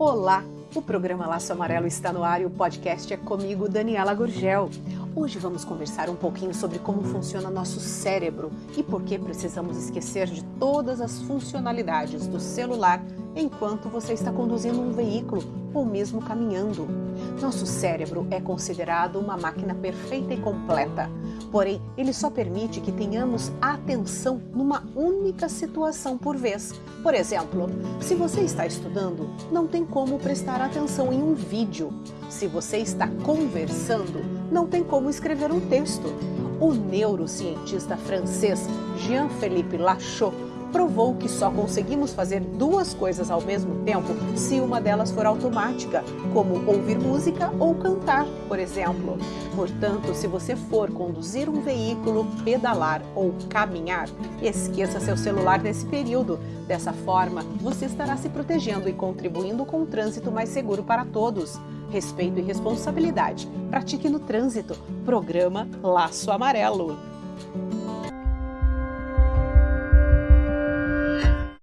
Olá! O programa Laço Amarelo está no ar e o podcast é comigo, Daniela Gurgel. Hoje vamos conversar um pouquinho sobre como funciona nosso cérebro e por que precisamos esquecer de todas as funcionalidades do celular enquanto você está conduzindo um veículo ou mesmo caminhando. Nosso cérebro é considerado uma máquina perfeita e completa, porém, ele só permite que tenhamos atenção numa única situação por vez. Por exemplo, se você está estudando, não tem como prestar atenção em um vídeo. Se você está conversando, não tem como escrever um texto. O neurocientista francês Jean-Philippe Lachaud provou que só conseguimos fazer duas coisas ao mesmo tempo se uma delas for automática, como ouvir música ou cantar, por exemplo. Portanto, se você for conduzir um veículo, pedalar ou caminhar, esqueça seu celular nesse período. Dessa forma, você estará se protegendo e contribuindo com um trânsito mais seguro para todos. Respeito e responsabilidade. Pratique no trânsito. Programa Laço Amarelo.